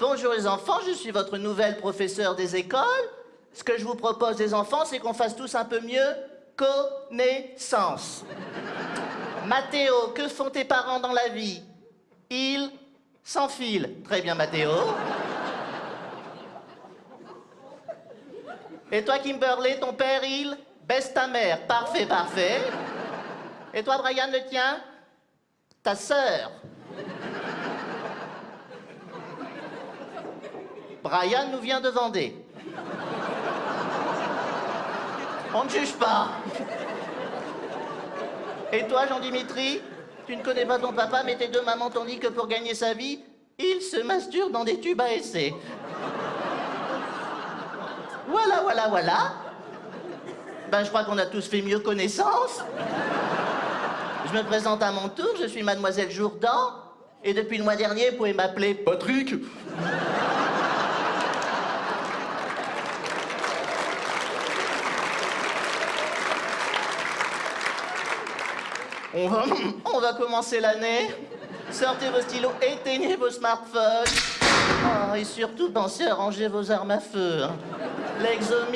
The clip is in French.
Bonjour les enfants, je suis votre nouvelle professeure des écoles. Ce que je vous propose les enfants, c'est qu'on fasse tous un peu mieux connaissance. Mathéo, que font tes parents dans la vie? Ils s'enfilent. Très bien Mathéo. Et toi Kimberley, ton père, il baisse ta mère. Parfait, parfait. Et toi Brian, le tien? Ta sœur. Brian nous vient de Vendée. On ne juge pas. Et toi, Jean-Dimitri Tu ne connais pas ton papa, mais tes deux mamans t'ont dit que pour gagner sa vie, il se masturbe dans des tubes à essai. Voilà, voilà, voilà. Ben, je crois qu'on a tous fait mieux connaissance. Je me présente à mon tour, je suis mademoiselle Jourdan. Et depuis le mois dernier, vous pouvez m'appeler Patrick. On va, commencer l'année. Sortez vos stylos, éteignez vos smartphones. Oh, et surtout, pensez à ranger vos armes à feu. hein. L'exomile